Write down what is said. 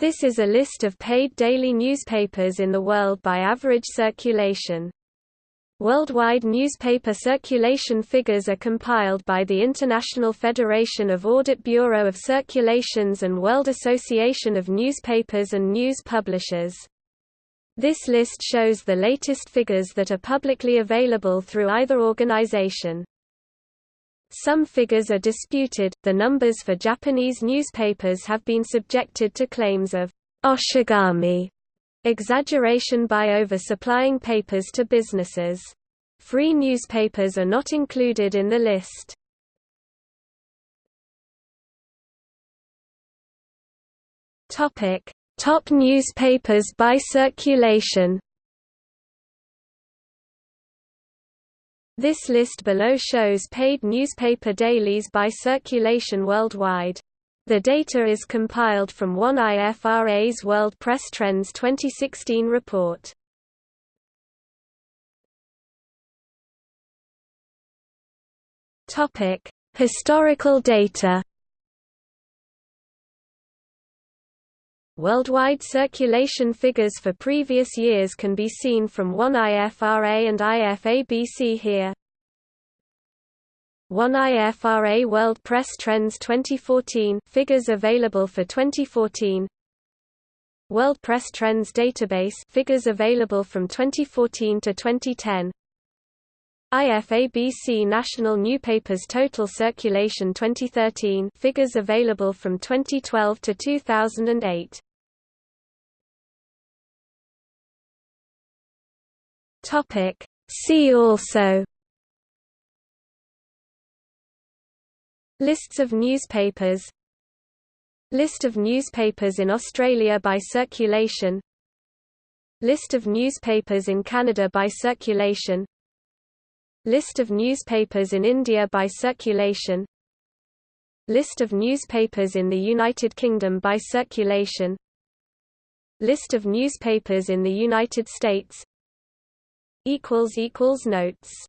This is a list of paid daily newspapers in the world by average circulation. Worldwide newspaper circulation figures are compiled by the International Federation of Audit Bureau of Circulations and World Association of Newspapers and News Publishers. This list shows the latest figures that are publicly available through either organization. Some figures are disputed. The numbers for Japanese newspapers have been subjected to claims of oshigami, exaggeration by oversupplying papers to businesses. Free newspapers are not included in the list. Topic: Top newspapers by circulation. This list below shows paid newspaper dailies by circulation worldwide. The data is compiled from WAN-IFRA's World Press Trends 2016 report. Topic: Historical data. Worldwide circulation figures for previous years can be seen from WAN-IFRA and IFABC here. WAN-IFRA World Press Trends 2014 figures available for 2014. World Press Trends Database figures available from 2014 to 2010. IFABC National Newspapers Total Circulation 2013 figures available from 2012 to 2008. Topic. See also Lists of newspapers. List of newspapers in Australia by circulation. List of newspapers in Canada by circulation. List of newspapers in India by circulation. List of newspapers in the United Kingdom by circulation. List of newspapers in the United States. Notes